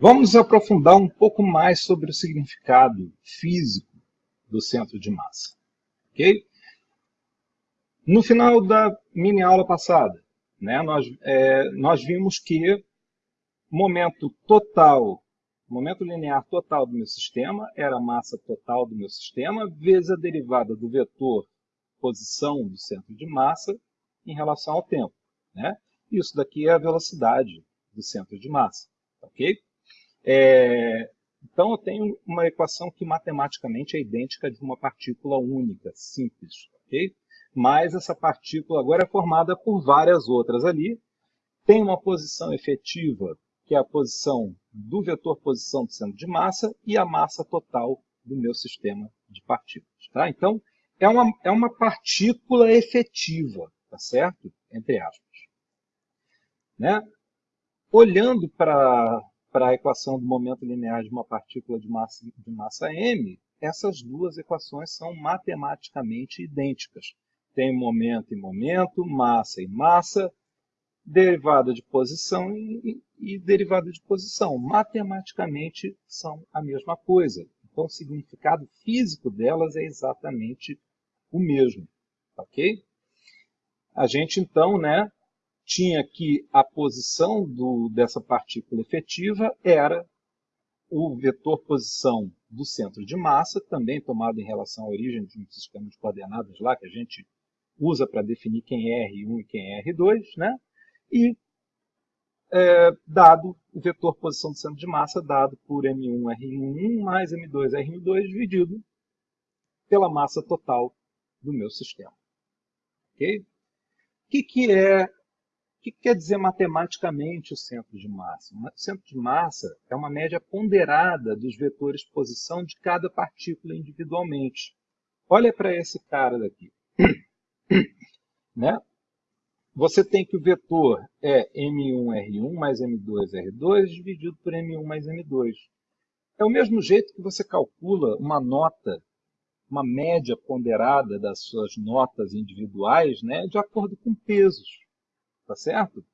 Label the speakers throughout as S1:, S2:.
S1: Vamos aprofundar um pouco mais sobre o significado físico do centro de massa. ok? No final da mini aula passada, né, nós, é, nós vimos que momento total, momento linear total do meu sistema era a massa total do meu sistema vezes a derivada do vetor posição do centro de massa em relação ao tempo. Né? Isso daqui é a velocidade do centro de massa. É, então, eu tenho uma equação que matematicamente é idêntica de uma partícula única, simples. ok? Mas essa partícula agora é formada por várias outras ali. Tem uma posição efetiva, que é a posição do vetor posição do centro de massa, e a massa total do meu sistema de partículas. Tá? Então, é uma, é uma partícula efetiva, tá certo? Entre aspas. Né? Olhando para a equação do momento linear de uma partícula de massa, de massa m, essas duas equações são matematicamente idênticas. Tem momento e momento, massa e massa, derivada de posição e, e derivada de posição. Matematicamente são a mesma coisa. Então, o significado físico delas é exatamente o mesmo, ok? A gente, então, né, tinha que a posição do, dessa partícula efetiva era o vetor posição do centro de massa, também tomado em relação à origem de um sistema de coordenadas lá, que a gente usa para definir quem é R1 e quem é R2, né? e é, dado o vetor posição do centro de massa, dado por M1 R1 mais M2 R2 dividido pela massa total do meu sistema. Ok? O que, que é que quer dizer matematicamente o centro de massa? O centro de massa é uma média ponderada dos vetores posição de cada partícula individualmente. Olha para esse cara daqui. né? Você tem que o vetor é M1R1 mais M2R2 dividido por M1 mais M2. É o mesmo jeito que você calcula uma nota uma média ponderada das suas notas individuais né, de acordo com pesos. Tá certo?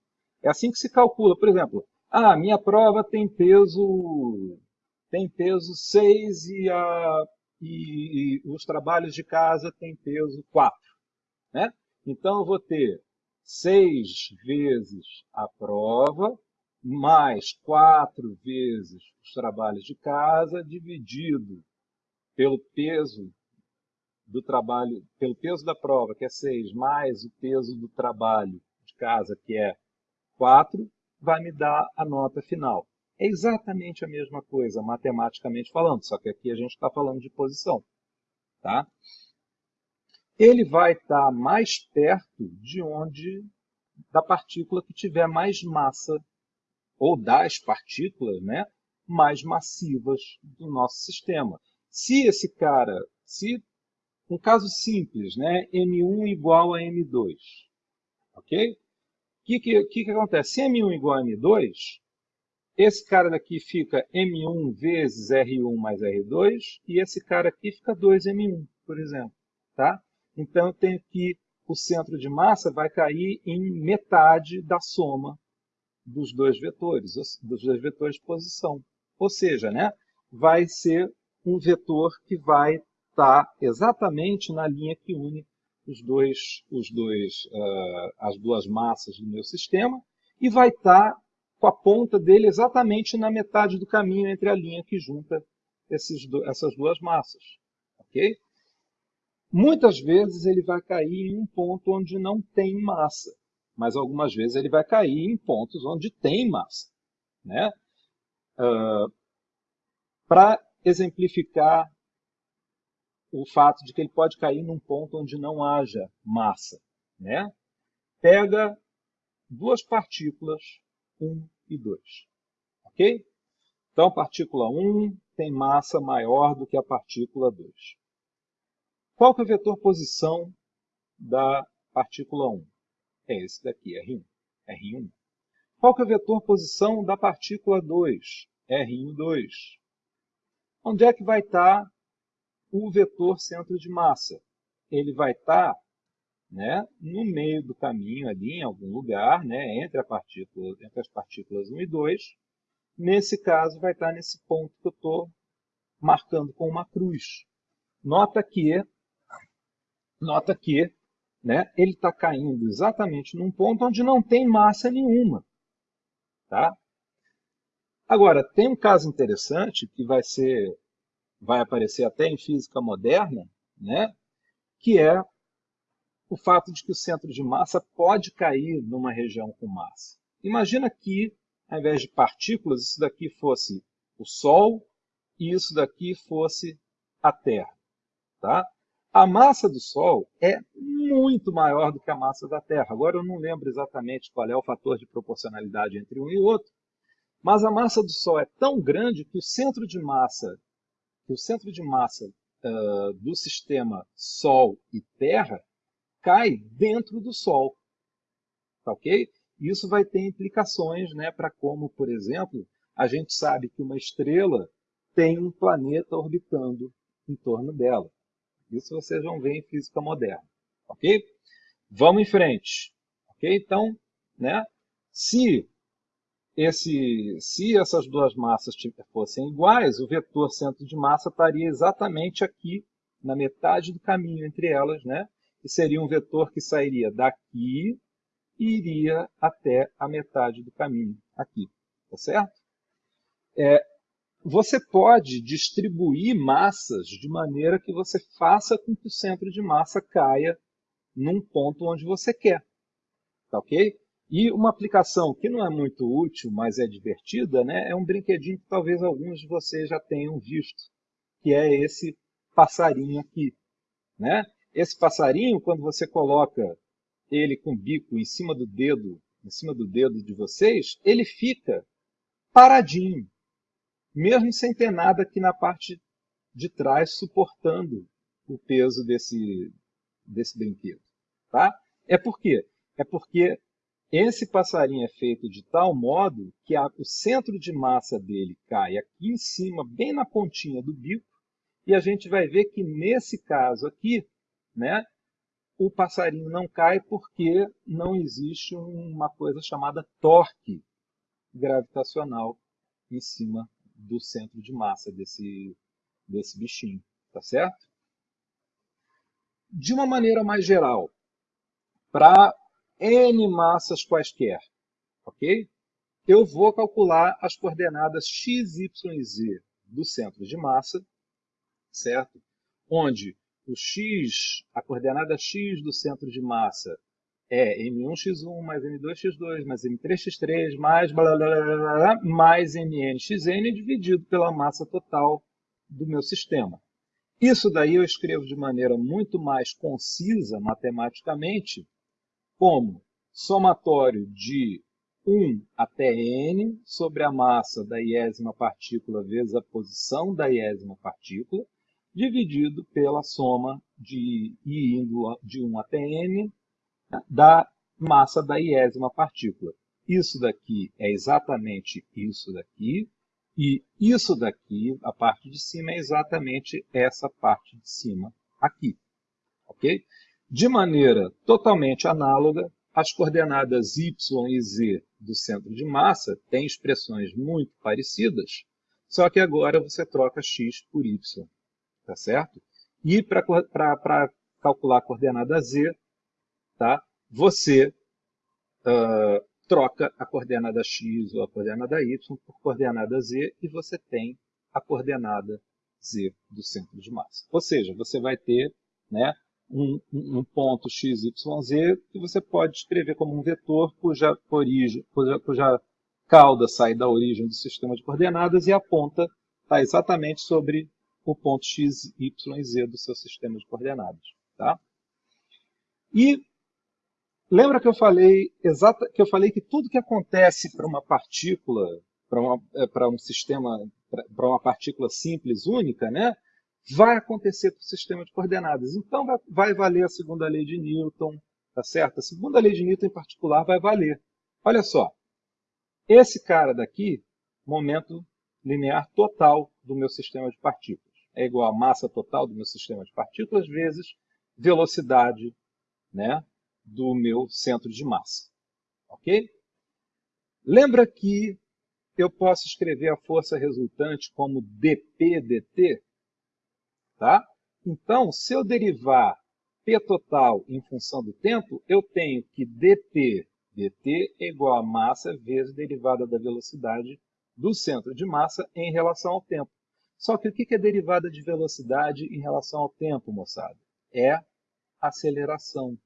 S1: É assim que se calcula. Por exemplo, ah, minha prova tem peso tem peso 6 e, a, e, e os trabalhos de casa têm peso 4. Né? Então, eu vou ter 6 vezes a prova, mais 4 vezes os trabalhos de casa, dividido pelo peso do trabalho, pelo peso da prova, que é 6, mais o peso do trabalho casa, que é 4, vai me dar a nota final. É exatamente a mesma coisa, matematicamente falando, só que aqui a gente está falando de posição. Tá? Ele vai estar tá mais perto de onde da partícula que tiver mais massa, ou das partículas né, mais massivas do nosso sistema. Se esse cara, se um caso simples, né? M1 igual a M2. Ok? O que, que, que, que acontece? Se M1 igual a M2, esse cara daqui fica M1 vezes R1 mais R2, e esse cara aqui fica 2M1, por exemplo. Tá? Então, eu tenho que o centro de massa vai cair em metade da soma dos dois vetores, dos dois vetores de posição. Ou seja, né, vai ser um vetor que vai está exatamente na linha que une os dois, os dois, uh, as duas massas do meu sistema e vai estar tá com a ponta dele exatamente na metade do caminho entre a linha que junta esses, essas duas massas. ok? Muitas vezes ele vai cair em um ponto onde não tem massa, mas algumas vezes ele vai cair em pontos onde tem massa. Né? Uh, Para exemplificar o fato de que ele pode cair num ponto onde não haja massa. Né? Pega duas partículas, 1 e 2. Ok? Então, partícula 1 tem massa maior do que a partícula 2. Qual que é o vetor posição da partícula 1? É esse daqui, R1. R1. Qual que é o vetor posição da partícula 2? R1, Onde é que vai estar o vetor centro de massa. Ele vai estar né, no meio do caminho ali, em algum lugar, né, entre, partícula, entre as partículas 1 e 2, nesse caso vai estar nesse ponto que eu estou marcando com uma cruz. Nota que, nota que né, ele está caindo exatamente num ponto onde não tem massa nenhuma. Tá? Agora, tem um caso interessante que vai ser, vai aparecer até em física moderna, né, que é o fato de que o centro de massa pode cair numa região com massa. Imagina que, ao invés de partículas, isso daqui fosse o Sol e isso daqui fosse a Terra. Tá? A massa do Sol é muito maior do que a massa da Terra. Agora eu não lembro exatamente qual é o fator de proporcionalidade entre um e outro, mas a massa do Sol é tão grande que o centro de massa, que o centro de massa uh, do sistema Sol e Terra cai dentro do Sol. Tá ok? Isso vai ter implicações né, para como, por exemplo, a gente sabe que uma estrela tem um planeta orbitando em torno dela. Isso vocês vão ver em física moderna. Ok? Vamos em frente. Ok? Então, né, se esse, se essas duas massas fossem iguais, o vetor centro de massa estaria exatamente aqui, na metade do caminho entre elas, né? E seria um vetor que sairia daqui e iria até a metade do caminho, aqui, tá certo? É, você pode distribuir massas de maneira que você faça com que o centro de massa caia num ponto onde você quer, tá ok? E uma aplicação que não é muito útil, mas é divertida, né, é um brinquedinho que talvez alguns de vocês já tenham visto, que é esse passarinho aqui. Né? Esse passarinho, quando você coloca ele com o bico em cima do dedo, em cima do dedo de vocês, ele fica paradinho, mesmo sem ter nada aqui na parte de trás suportando o peso desse, desse brinquedo. Tá? É por quê? É porque esse passarinho é feito de tal modo que a, o centro de massa dele cai aqui em cima, bem na pontinha do bico, e a gente vai ver que nesse caso aqui, né, o passarinho não cai porque não existe uma coisa chamada torque gravitacional em cima do centro de massa desse, desse bichinho, tá certo? De uma maneira mais geral, para n massas quaisquer, ok? Eu vou calcular as coordenadas x, y e z do centro de massa, certo? Onde o x, a coordenada x do centro de massa é m1x1 mais m2x2 mais m3x3 mais blá, blá, blá, blá, mais mnxn dividido pela massa total do meu sistema. Isso daí eu escrevo de maneira muito mais concisa matematicamente como somatório de 1 até n sobre a massa da iésima partícula vezes a posição da iésima partícula, dividido pela soma de i indo de 1 até n da massa da iésima partícula. Isso daqui é exatamente isso daqui, e isso daqui, a parte de cima, é exatamente essa parte de cima aqui. Ok? De maneira totalmente análoga, as coordenadas y e z do centro de massa têm expressões muito parecidas, só que agora você troca x por y, tá certo? E para calcular a coordenada z, tá? você uh, troca a coordenada x ou a coordenada y por coordenada z e você tem a coordenada z do centro de massa. Ou seja, você vai ter né, um, um ponto x, y, z, que você pode escrever como um vetor cuja, origem, cuja, cuja cauda sai da origem do sistema de coordenadas e a ponta está exatamente sobre o ponto x, y z do seu sistema de coordenadas. Tá? E lembra que eu falei exata, que eu falei que tudo que acontece para uma partícula, para um sistema, para uma partícula simples única, né, vai acontecer com o sistema de coordenadas. Então, vai, vai valer a segunda lei de Newton, tá certo? A segunda lei de Newton, em particular, vai valer. Olha só, esse cara daqui, momento linear total do meu sistema de partículas. É igual a massa total do meu sistema de partículas vezes velocidade né, do meu centro de massa. Ok? Lembra que eu posso escrever a força resultante como dp dt, tá? Então, se eu derivar P total em função do tempo, eu tenho que dp dt é igual a massa vezes derivada da velocidade do centro de massa em relação ao tempo. Só que o que é derivada de velocidade em relação ao tempo, moçada? É aceleração.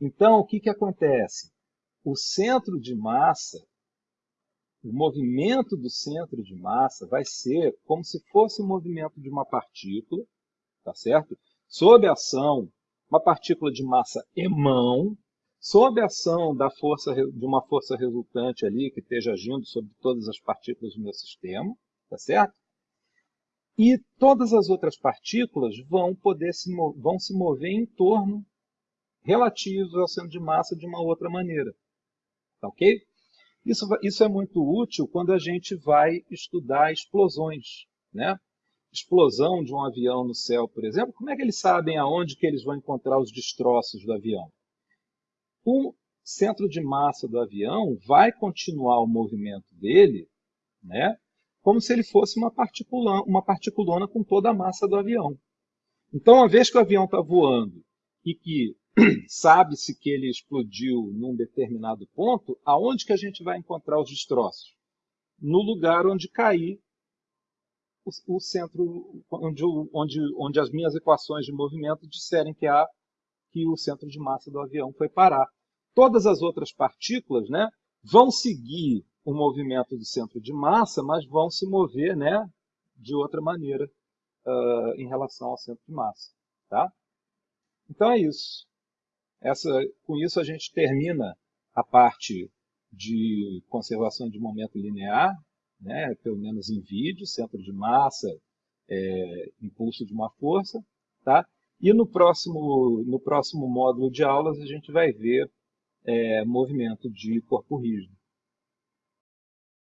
S1: Então, o que, que acontece? O centro de massa, o movimento do centro de massa vai ser como se fosse o movimento de uma partícula, tá certo? Sob a ação, uma partícula de massa emão, sob a ação da força, de uma força resultante ali, que esteja agindo sobre todas as partículas do meu sistema, tá certo? E todas as outras partículas vão poder se, vão se mover em torno relativos ao centro de massa de uma outra maneira. Tá ok? Isso, isso é muito útil quando a gente vai estudar explosões, né? explosão de um avião no céu, por exemplo, como é que eles sabem aonde que eles vão encontrar os destroços do avião? O centro de massa do avião vai continuar o movimento dele, né, como se ele fosse uma, particula, uma particulona com toda a massa do avião. Então, uma vez que o avião está voando e que sabe-se que ele explodiu num determinado ponto, aonde que a gente vai encontrar os destroços? No lugar onde cair o, o centro onde, onde, onde as minhas equações de movimento disserem que, há, que o centro de massa do avião foi parar. Todas as outras partículas né, vão seguir o movimento do centro de massa, mas vão se mover né, de outra maneira uh, em relação ao centro de massa. Tá? Então é isso. Essa, com isso a gente termina a parte de conservação de momento linear né, pelo menos em vídeo, centro de massa, é, impulso de uma força. Tá? E no próximo, no próximo módulo de aulas a gente vai ver é, movimento de corpo rígido.